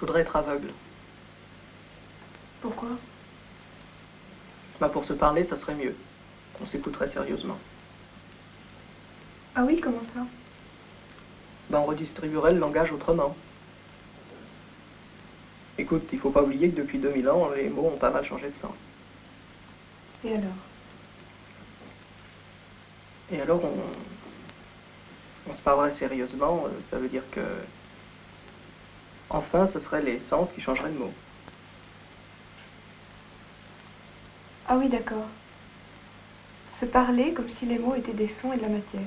faudrait être aveugle. Pourquoi? Bah pour se parler, ça serait mieux. On s'écouterait sérieusement. Ah oui, comment ça? Bah on redistribuerait le langage autrement. Écoute, il faut pas oublier que depuis 2000 ans, les mots ont pas mal changé de sens. Et alors? Et alors, on, on se parlerait sérieusement, euh, ça veut dire que... Enfin, ce seraient les sens qui changeraient de mots. Ah oui, d'accord. Se parler comme si les mots étaient des sons et de la matière.